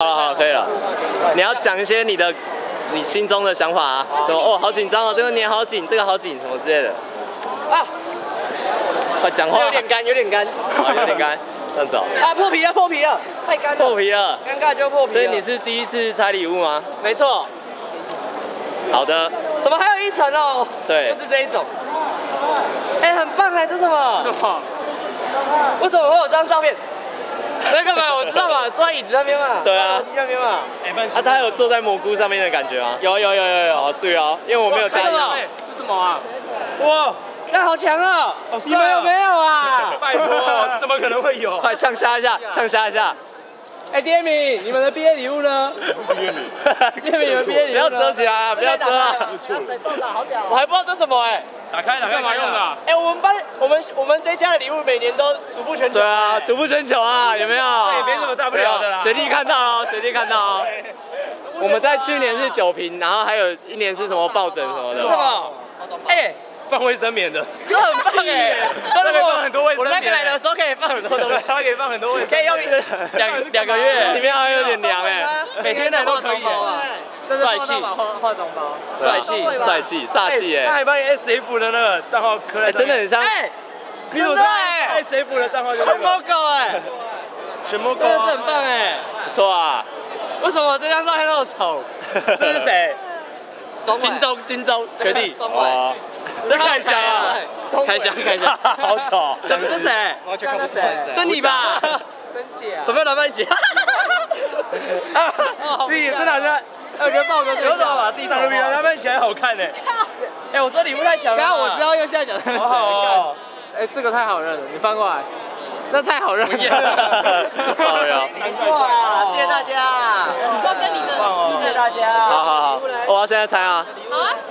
好了好了，可以了。你要讲一些你的你心中的想法啊，什么哦好紧张哦，这个脸好紧，这个好紧，什么之类的。啊，快讲话。有点干，有点干。好有点干，这样子哦。啊，破皮了，破皮了，太干了。破皮了，尴尬就破皮了。所以你是第一次拆礼物吗？没错。好的。怎么还有一层哦？对就是这一种。哎，很棒哎，这是什么？什么？为什么会有这张照片？在干嘛？我知道嘛，坐在椅子那边嘛。对啊坐在楼梯那边嘛。哎，不然啊，他有坐在蘑菇上面的感觉吗？有有有有有。好是哦，因为我没有加这是什么入。这什么啊？哇，那好强哦！好帅哦你们有没有啊？拜托，怎么可能会有？快呛虾一下，呛虾一下。哎，第二名，你们的毕业礼物呢？毕业礼第二名，你们毕业礼物呢不要遮起来啊，不要遮啊。我还不知道这是什么哎。打开，打开，干嘛用的啊？哎，我们班，我们我们这家的礼物每年都独步全球。对啊，独步全球啊，有没有？也没什么大不了的啦学弟看到哦，学弟看到哦。我们在去年是酒瓶，然后还有一年是什么抱枕什么的是。么？哎，放卫生棉的，这很棒哎，这可以放很多卫生我那个来的时候可以放很多东西，它可以放很多卫生可以用棉。两两个月，里面还有点凉哎。每天来都可以这是帅气，化妆包，帅气，帅气，煞气哎他哎。还把你 SF 的那个账号刻在真的很像。哎，你怎么知道 SF 的账号就全猫个？狗哎，全部真的是很棒哎，不错啊。为什么这张照片那么丑？这是谁？金钟，金钟，学弟，哦。这开箱啊！开箱开箱，好丑。这不是谁？完全看不出来是谁这你吧？真假？准备来一起。你真的好像，我觉得豹哥有什么把地上都比他们起来好看呢？哎，我这礼物太小了。刚刚我知道右下角那个好哎，这个太好认了，你翻过来。那太好认了。好呀哇，谢谢大家。我跟你的，你的谢谢大家。好好好，我要现在猜啊。好啊。